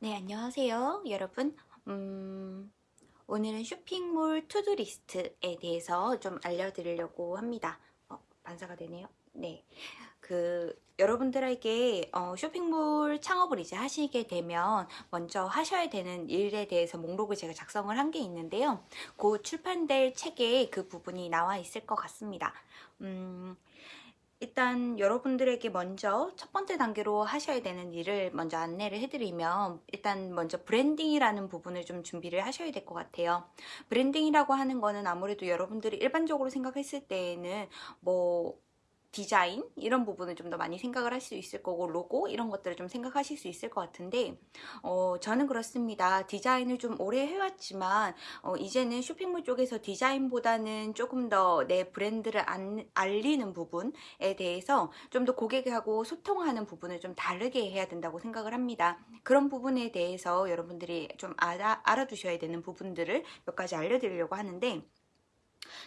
네, 안녕하세요. 여러분. 음, 오늘은 쇼핑몰 to do list에 대해서 좀 알려드리려고 합니다. 어, 반사가 되네요. 네. 그, 여러분들에게 어, 쇼핑몰 창업을 이제 하시게 되면 먼저 하셔야 되는 일에 대해서 목록을 제가 작성을 한 게 있는데요. 곧 출판될 책에 그 부분이 나와 있을 것 같습니다. 음, 일단 여러분들에게 먼저 첫 번째 단계로 하셔야 되는 일을 먼저 안내를 해드리면 일단 먼저 branding이라는 부분을 좀 준비를 하셔야 될 것 같아요. branding이라고 하는 거는 아무래도 여러분들이 일반적으로 생각했을 때에는 뭐 디자인 이런 부분을 좀 더 많이 생각을 할 수 있을 거고 로고 이런 것들을 좀 생각하실 수 있을 것 같은데 어, 저는 그렇습니다. 디자인을 좀 오래 해왔지만 어, 이제는 쇼핑몰 쪽에서 디자인보다는 조금 더 내 브랜드를 안, 알리는 부분에 대해서 좀 더 고객하고 소통하는 부분을 좀 다르게 해야 된다고 생각을 합니다. 그런 부분에 대해서 여러분들이 좀 알아, 알아두셔야 되는 부분들을 몇 가지 알려드리려고 하는데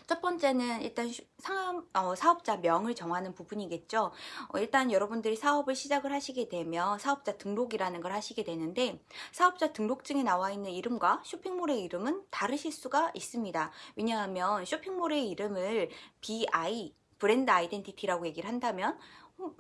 첫 번째는 일단 사업, 어, 사업자 명을 정하는 부분이겠죠. 어, 일단 여러분들이 사업을 시작을 하시게 되면 사업자 등록이라는 걸 하시게 되는데 사업자 등록증에 나와 있는 이름과 쇼핑몰의 이름은 다르실 수가 있습니다. 왜냐하면 쇼핑몰의 이름을 BI 브랜드 아이덴티티라고 얘기를 한다면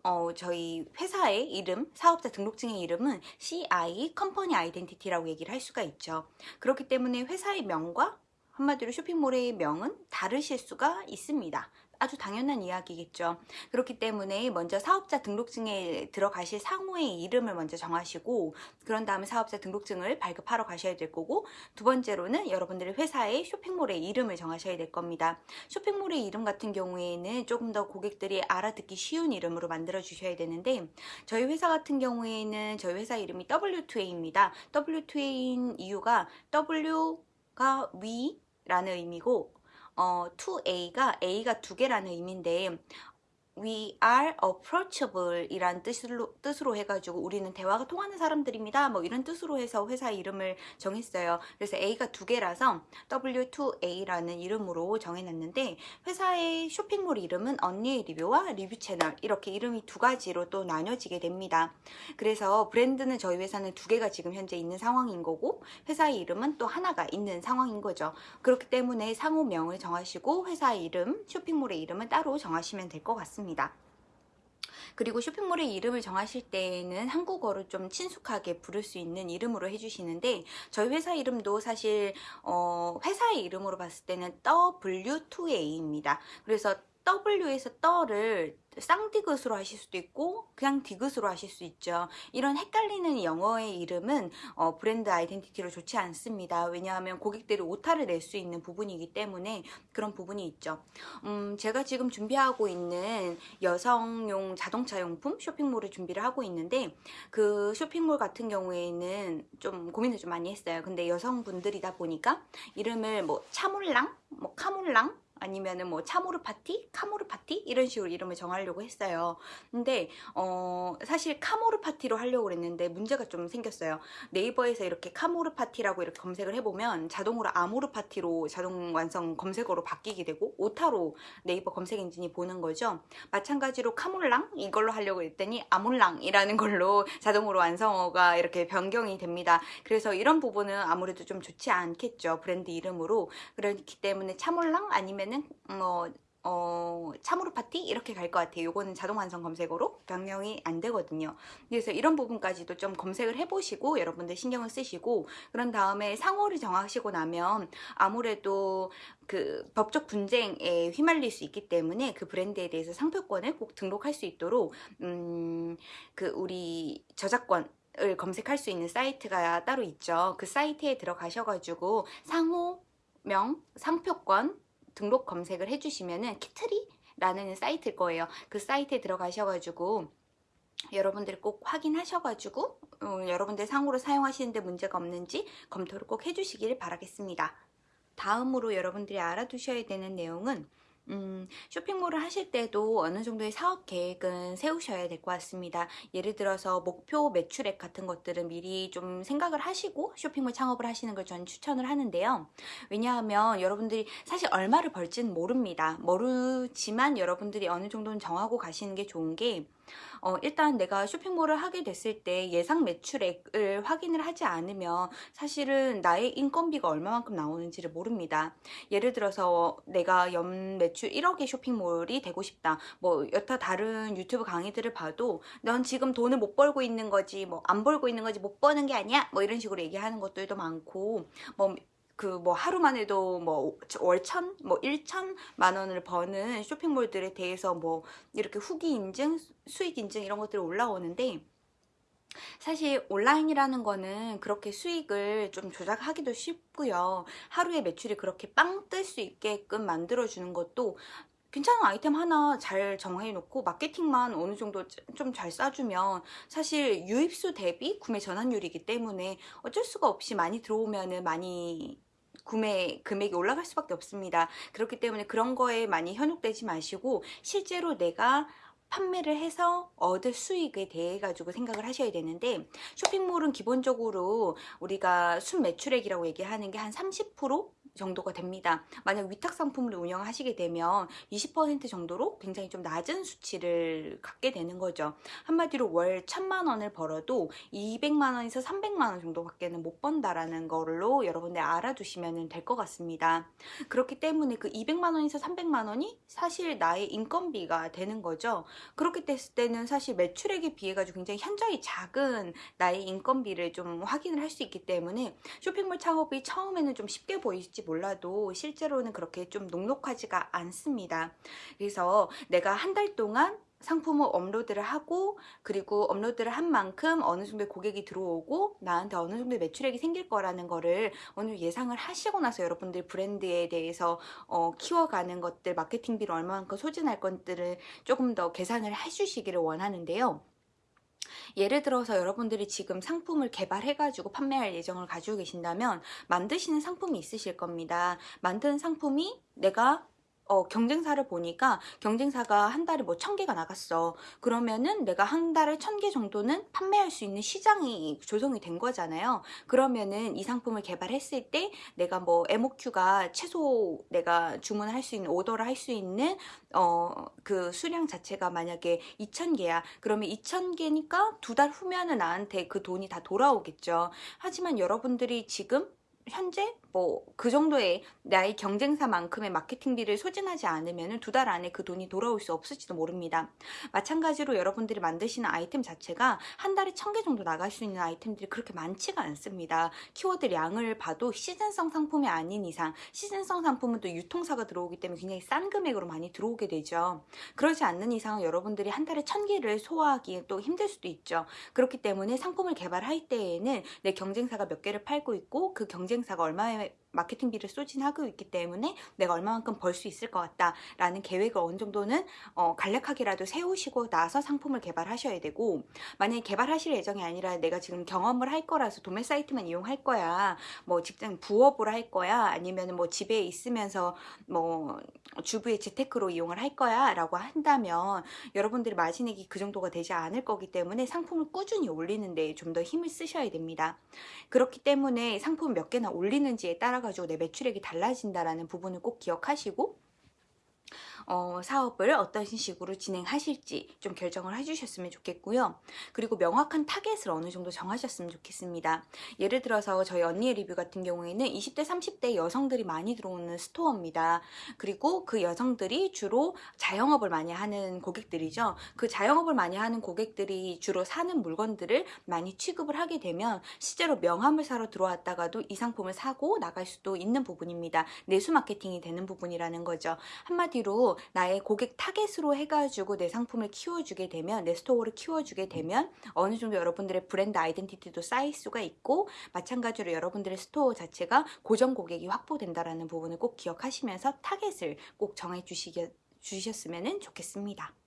어, 저희 회사의 이름, 사업자 등록증의 이름은 CI 컴퍼니 아이덴티티라고 얘기를 할 수가 있죠. 그렇기 때문에 회사의 명과 한마디로 쇼핑몰의 명은 다르실 수가 있습니다. 아주 당연한 이야기겠죠. 그렇기 때문에 먼저 사업자 등록증에 들어가실 상호의 이름을 먼저 정하시고 그런 다음에 사업자 등록증을 발급하러 가셔야 될 거고 두 번째로는 여러분들의 회사의 쇼핑몰의 이름을 정하셔야 될 겁니다. 쇼핑몰의 이름 같은 경우에는 조금 더 고객들이 알아듣기 쉬운 이름으로 만들어 주셔야 되는데 저희 회사 같은 경우에는 저희 회사 이름이 W2A입니다. W2A인 이유가 W 가 위 라는 의미고 어, 2A가 A가 두 개라는 의미인데 We are approachable 이란 뜻으로, 뜻으로 해가지고 우리는 대화가 통하는 사람들입니다. 뭐 이런 뜻으로 해서 회사 이름을 정했어요. 그래서 A가 두 개라서 W2A라는 이름으로 정해놨는데 회사의 쇼핑몰 이름은 언니의 리뷰와 리뷰 채널 이렇게 이름이 두 가지로 또 나뉘어지게 됩니다. 그래서 브랜드는 저희 회사는 두 개가 지금 현재 있는 상황인 거고 회사의 이름은 또 하나가 있는 상황인 거죠. 그렇기 때문에 상호명을 정하시고 회사의 이름, 쇼핑몰의 이름은 따로 정하시면 될 것 같습니다. 있습니다. 그리고 쇼핑몰의 이름을 정하실 때에는 한국어를 좀 친숙하게 부를 수 있는 이름으로 해주시는데 저희 회사 이름도 사실 어, 회사의 이름으로 봤을 때는 W2A입니다. 그래서 W에서 떠를 쌍디귿으로 하실 수도 있고 그냥 디귿으로 하실 수 있죠. 이런 헷갈리는 영어의 이름은 어, 브랜드 아이덴티티로 좋지 않습니다. 왜냐하면 고객들이 오타를 낼 수 있는 부분이기 때문에 그런 부분이 있죠. 음, 제가 지금 준비하고 있는 여성용 자동차 용품 쇼핑몰을 준비를 하고 있는데 그 쇼핑몰 같은 경우에는 좀 고민을 좀 많이 했어요. 근데 여성분들이다 보니까 이름을 뭐 차몰랑 뭐 카몰랑 아니면은 뭐 차모르 파티, 카모르 파티 이런 식으로 이름을 정하려고 했어요. 근데 어 사실 카모르 파티로 하려고 그랬는데 문제가 좀 생겼어요. 네이버에서 이렇게 카모르 파티라고 이렇게 검색을 해보면 자동으로 아모르 파티로 자동 완성 검색어로 바뀌게 되고 오타로 네이버 검색 엔진이 보는 거죠. 마찬가지로 카몰랑 이걸로 하려고 했더니 아몰랑이라는 걸로 자동으로 완성어가 이렇게 변경이 됩니다. 그래서 이런 부분은 아무래도 좀 좋지 않겠죠. 브랜드 이름으로 그렇기 때문에 차몰랑 아니면 때는 뭐 어, 참으로 파티 이렇게 갈 것 같아요. 요거는 자동 완성 검색어로 변경이 안 되거든요. 그래서 이런 부분까지도 좀 검색을 해보시고 여러분들 신경을 쓰시고 그런 다음에 상호를 정하시고 나면 아무래도 그 법적 분쟁에 휘말릴 수 있기 때문에 그 브랜드에 대해서 상표권을 꼭 등록할 수 있도록 음, 그 우리 저작권 을 검색할 수 있는 사이트가 따로 있죠. 그 사이트에 들어가셔가지고 상호명, 상표권 등록 검색을 해주시면은 키트리라는 사이트일 거예요. 그 사이트에 들어가셔가지고 여러분들이 꼭 확인하셔가지고 어, 여러분들 상호로 사용하시는데 문제가 없는지 검토를 꼭 해주시길 바라겠습니다. 다음으로 여러분들이 알아두셔야 되는 내용은 음, 쇼핑몰을 하실 때도 어느 정도의 사업 계획은 세우셔야 될 것 같습니다. 예를 들어서 목표 매출액 같은 것들은 미리 좀 생각을 하시고 쇼핑몰 창업을 하시는 걸 저는 추천을 하는데요. 왜냐하면 여러분들이 사실 얼마를 벌지는 모릅니다. 모르지만 여러분들이 어느 정도는 정하고 가시는 게 좋은 게 어, 일단 내가 쇼핑몰을 하게 됐을 때 예상 매출액을 확인을 하지 않으면 사실은 나의 인건비가 얼마만큼 나오는지를 모릅니다. 예를 들어서 내가 연 매출 1억의 쇼핑몰이 되고 싶다. 뭐 여타 다른 유튜브 강의들을 봐도 넌 지금 돈을 못 벌고 있는 거지 뭐 안 벌고 있는 거지 못 버는 게 아니야 뭐 이런 식으로 얘기하는 것들도 많고 뭐 그 뭐 하루만 해도 뭐 월천 뭐 일천만 원을 버는 쇼핑몰들에 대해서 뭐 이렇게 후기 인증 수익 인증 이런 것들이 올라오는데 사실 온라인이라는 거는 그렇게 수익을 좀 조작하기도 쉽고요. 하루에 매출이 그렇게 빵 뜰 수 있게끔 만들어주는 것도 괜찮은 아이템 하나 잘 정해놓고 마케팅만 어느 정도 좀 잘 싸주면 사실 유입수 대비 구매 전환율이기 때문에 어쩔 수가 없이 많이 들어오면 은 많이 구매 금액이 올라갈 수밖에 없습니다. 그렇기 때문에 그런 거에 많이 현혹되지 마시고 실제로 내가 판매를 해서 얻을 수익에 대해 가지고 생각을 하셔야 되는데 쇼핑몰은 기본적으로 우리가 순 매출액이라고 얘기하는 게 한 30% 정도가 됩니다. 만약 위탁 상품을 운영하시게 되면 20% 정도로 굉장히 좀 낮은 수치를 갖게 되는 거죠. 한마디로 월 1000만 원을 벌어도 200만 원에서 300만 원 정도밖에는 못 번다라는 걸로 여러분들 알아두시면 될 것 같습니다. 그렇기 때문에 그 200만 원에서 300만 원이 사실 나의 인건비가 되는 거죠. 그렇게 됐을 때는 사실 매출액에 비해 가지고 굉장히 현저히 작은 나의 인건비를 좀 확인을 할 수 있기 때문에 쇼핑몰 창업이 처음에는 좀 쉽게 보일지 될지 몰라도 실제로는 그렇게 좀 녹록하지가 않습니다. 그래서 내가 한 달 동안 상품을 업로드를 하고 그리고 업로드를 한 만큼 어느 정도 고객이 들어오고 나한테 어느 정도 매출액이 생길 거라는 거를 어느 예상을 하시고 나서 여러분들 브랜드에 대해서 어, 키워가는 것들 마케팅비를 얼마만큼 소진할 것들을 조금 더 계산을 해주시기를 원하는데요. 예를 들어서 여러분들이 지금 상품을 개발해가지고 판매할 예정을 가지고 계신다면 만드시는 상품이 있으실 겁니다. 만든 상품이 내가 어, 경쟁사를 보니까 경쟁사가 한 달에 뭐 천 개가 나갔어. 그러면은 내가 한 달에 천 개 정도는 판매할 수 있는 시장이 조성이 된 거잖아요. 그러면은 이 상품을 개발했을 때 내가 뭐 MOQ가 최소 내가 주문을 할 수 있는 오더를 할 수 있는 어, 그 수량 자체가 만약에 2,000개야. 그러면 2,000개니까 두 달 후면은 나한테 그 돈이 다 돌아오겠죠. 하지만 여러분들이 지금 현재 뭐 그 정도의 나의 경쟁사만큼의 마케팅비를 소진하지 않으면 두 달 안에 그 돈이 돌아올 수 없을지도 모릅니다. 마찬가지로 여러분들이 만드시는 아이템 자체가 한 달에 천 개 정도 나갈 수 있는 아이템들이 그렇게 많지가 않습니다. 키워드 량을 봐도 시즌성 상품이 아닌 이상 시즌성 상품은 또 유통사가 들어오기 때문에 굉장히 싼 금액으로 많이 들어오게 되죠. 그러지 않는 이상 여러분들이 한 달에 천 개를 소화하기 또 힘들 수도 있죠. 그렇기 때문에 상품을 개발할 때에는 내 경쟁사가 몇 개를 팔고 있고 그 경쟁 사가 얼마의 마케팅비를 소진하고 있기 때문에 내가 얼마만큼 벌 수 있을 것 같다라는 계획을 어느 정도는 어, 간략하게라도 세우시고 나서 상품을 개발하셔야 되고 만약에 개발하실 예정이 아니라 내가 지금 경험을 할 거라서 도매 사이트만 이용할 거야 뭐 직장 부업으로 할 거야 아니면 뭐 집에 있으면서 뭐 주부의 재테크로 이용을 할 거야 라고 한다면 여러분들이 마진액이 그 정도가 되지 않을 거기 때문에 상품을 꾸준히 올리는 데 좀 더 힘을 쓰셔야 됩니다. 그렇기 때문에 상품 몇 개나 올리는지에 따라 가지고 내 매출액이 달라진다라는 부분을 꼭 기억하시고 어, 사업을 어떤 식으로 진행하실지 좀 결정을 해주셨으면 좋겠고요. 그리고 명확한 타겟을 어느 정도 정하셨으면 좋겠습니다. 예를 들어서 저희 언니의 리뷰 같은 경우에는 20대, 30대 여성들이 많이 들어오는 스토어입니다. 그리고 그 여성들이 주로 자영업을 많이 하는 고객들이죠. 그 자영업을 많이 하는 고객들이 주로 사는 물건들을 많이 취급을 하게 되면 실제로 명함을 사러 들어왔다가도 이 상품을 사고 나갈 수도 있는 부분입니다. 내수 마케팅이 되는 부분이라는 거죠. 한마디로 나의 고객 타겟으로 해가지고 내 상품을 키워주게 되면 내 store를 키워주게 되면 어느 정도 여러분들의 브랜드 아이덴티티도 쌓일 수가 있고 마찬가지로 여러분들의 store 자체가 고정 고객이 확보된다라는 부분을 꼭 기억하시면서 타겟을 꼭 정해 주시셨으면 좋겠습니다.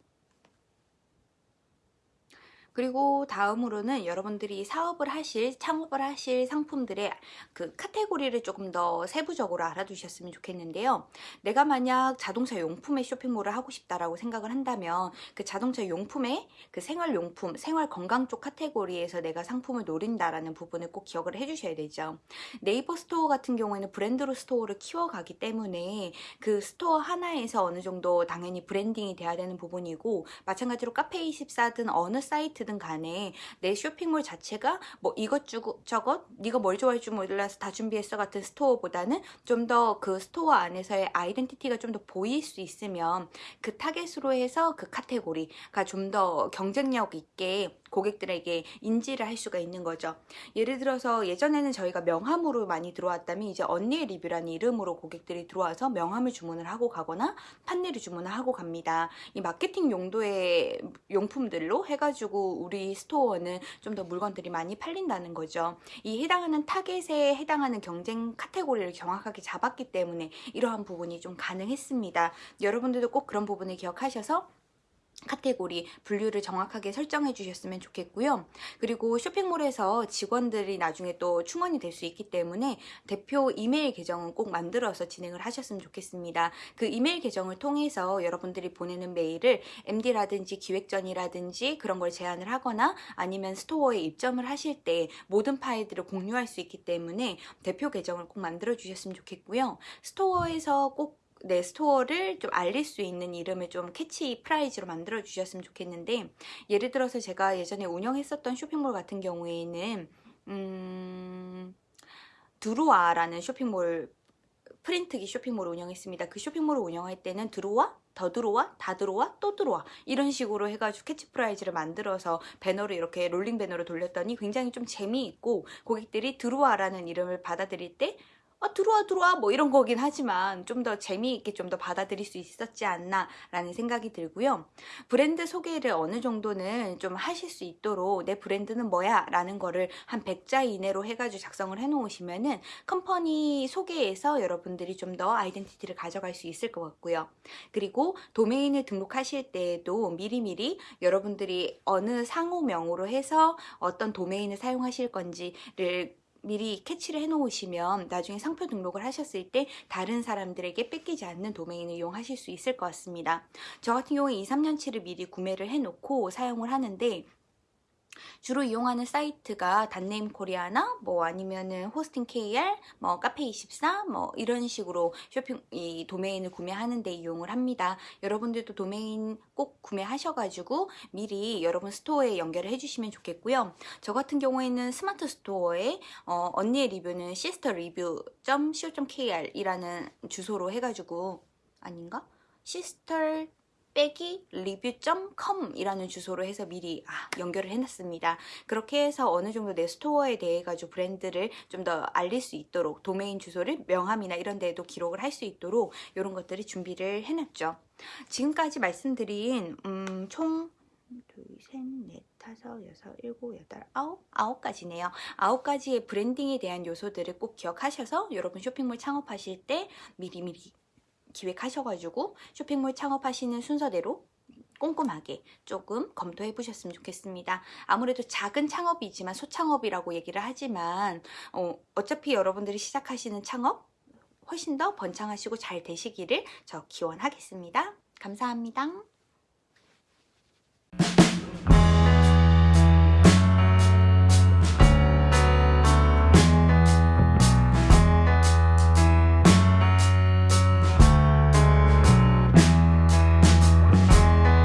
그리고 다음으로는 여러분들이 사업을 하실, 창업을 하실 상품들의 그 카테고리를 조금 더 세부적으로 알아두셨으면 좋겠는데요. 내가 만약 자동차 용품의 쇼핑몰을 하고 싶다라고 생각을 한다면 그 자동차 용품의 그 생활용품, 생활 건강 쪽 카테고리에서 내가 상품을 노린다라는 부분을 꼭 기억을 해주셔야 되죠. 네이버 스토어 같은 경우에는 브랜드로 store를 키워가기 때문에 그 store 하나에서 어느 정도 당연히 branding이 돼야 되는 부분이고 마찬가지로 카페24든 어느 사이트 든 간에 내 쇼핑몰 자체가 뭐 이것저것 네가 뭘 좋아할 줄 몰라서 다 준비했어 같은 store보다는 좀 더 그 store 안에서의 아이덴티티가 좀 더 보일 수 있으면 그 타겟으로 해서 그 카테고리가 좀 더 경쟁력 있게 고객들에게 인지를 할 수가 있는 거죠. 예를 들어서 예전에는 저희가 명함으로 많이 들어왔다면 이제 언니의 리뷰라는 이름으로 고객들이 들어와서 명함을 주문을 하고 가거나 판넬을 주문을 하고 갑니다. 이 마케팅 용도의 용품들로 해가지고 우리 store는 좀 더 물건들이 많이 팔린다는 거죠. 이 해당하는 타겟에 해당하는 경쟁 카테고리를 정확하게 잡았기 때문에 이러한 부분이 좀 가능했습니다. 여러분들도 꼭 그런 부분을 기억하셔서 카테고리 분류를 정확하게 설정해 주셨으면 좋겠고요. 그리고 쇼핑몰에서 직원들이 나중에 또 충원이 될 수 있기 때문에 대표 이메일 계정은 꼭 만들어서 진행을 하셨으면 좋겠습니다. 그 이메일 계정을 통해서 여러분들이 보내는 메일을 MD라든지 기획전이라든지 그런 걸 제안을 하거나 아니면 store에 입점을 하실 때 모든 파일들을 공유할 수 있기 때문에 대표 계정을 꼭 만들어 주셨으면 좋겠고요. store에서 꼭 내 store를 좀 알릴 수 있는 이름을 좀 캐치 프라이즈로 만들어 주셨으면 좋겠는데 예를 들어서 제가 예전에 운영했었던 쇼핑몰 같은 경우에는 음, 드루아라는 쇼핑몰 프린트기 쇼핑몰을 운영했습니다. 그 쇼핑몰을 운영할 때는 들어와, 더 들어와, 다 들어와, 또 들어와 이런 식으로 해가지고 캐치프라이즈를 만들어서 배너를 이렇게 롤링 배너를 돌렸더니 굉장히 좀 재미있고 고객들이 들어와라는 이름을 받아들일 때 아, 들어와 들어와. 뭐 이런 거긴 하지만 좀 더 재미있게 좀 더 받아들일 수 있었지 않나 라는 생각이 들고요. 브랜드 소개를 어느 정도는 좀 하실 수 있도록 내 브랜드는 뭐야 라는 거를 한 100자 이내로 해가지고 작성을 해 놓으시면은 컴퍼니 소개에서 여러분들이 좀 더 아이덴티티를 가져갈 수 있을 것 같고요. 그리고 도메인을 등록하실 때에도 미리미리 여러분들이 어느 상호명으로 해서 어떤 도메인을 사용하실 건지를 미리 캐치를 해 놓으시면 나중에 상표 등록을 하셨을 때 다른 사람들에게 뺏기지 않는 도메인을 이용하실 수 있을 것 같습니다. 저 같은 경우에 2, 3년치를 미리 구매를 해 놓고 사용을 하는데 주로 이용하는 사이트가 닷네임 코리아나 뭐 아니면은 호스팅 KR, 뭐 카페24 뭐 이런 식으로 쇼핑 이 도메인을 구매하는 데 이용을 합니다. 여러분들도 도메인 꼭 구매하셔가지고 미리 여러분 store에 연결을 해주시면 좋겠고요. 저 같은 경우에는 스마트 스토어에 어, 언니의 리뷰는 review.co.kr 이라는 주소로 해가지고 아닌가? sister 빼기 review.com 이라는 주소로 해서 미리 아, 연결을 해놨습니다. 그렇게 해서 어느 정도 내 store에 대해 가지고 브랜드를 좀 더 알릴 수 있도록 도메인 주소를 명함이나 이런 데에도 기록을 할 수 있도록 이런 것들을 준비를 해놨죠. 지금까지 말씀드린 음, 총 둘, 셋, 넷, 다섯, 여섯, 일곱, 여덟, 아홉, 아홉 가지네요. 아홉 가지의 브랜딩에 대한 요소들을 꼭 기억하셔서 여러분 쇼핑몰 창업하실 때 미리미리 기획하셔가지고 쇼핑몰 창업하시는 순서대로 꼼꼼하게 조금 검토해 보셨으면 좋겠습니다. 아무래도 작은 창업이지만 소창업이라고 얘기를 하지만 어, 어차피 여러분들이 시작하시는 창업 훨씬 더 번창하시고 잘 되시기를 저 기원하겠습니다. 감사합니다.